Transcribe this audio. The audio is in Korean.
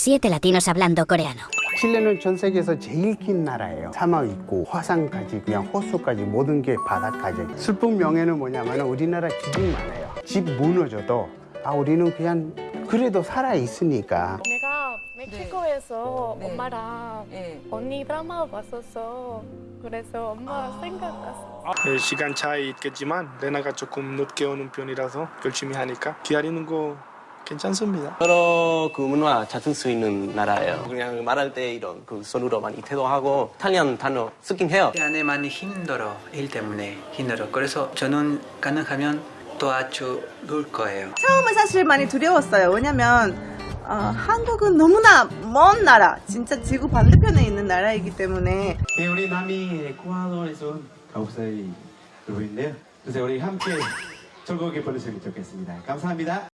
Siete latinos hablando coreano. 칠레는 전 세계에서 제일 긴 나라예요. 사막 있고 화산까지 그냥 호수까지 모든 게 바다까지. 슬픈 명예는 뭐냐면 우리나라 기둥 많아요. 집 무너져도 아 우리는 그냥 그래도 살아 있으니까 내가 멕시코에서 네. 엄마랑 네. 언니 드라마 봤었어. 그래서 엄마 생각났어. 네, 시간 차이 있겠지만 레나가 조금 늦게 오는 편이라서 열심히 하니까 기다리는 거 괜찮습니다. 여러 그 문화 찾을 수 있는 나라예요. 그냥 말할 때 이런 그 손으로 많이 태도하고 이탈리안 단어 쓰긴 해요. 안에 많이 힘들어 일 때문에 힘들어 그래서 저는 가능하면 도와줄 거예요 처음에 사실 많이 두려웠어요. 왜냐면 어, 한국은 너무나 먼 나라, 진짜 지구 반대편에 있는 나라이기 때문에 네, 우리 남이 에콰도르에서 온살 그분인데요. 그래서 우리 함께 즐겁게 보내셨으면 좋겠습니다. 감사합니다.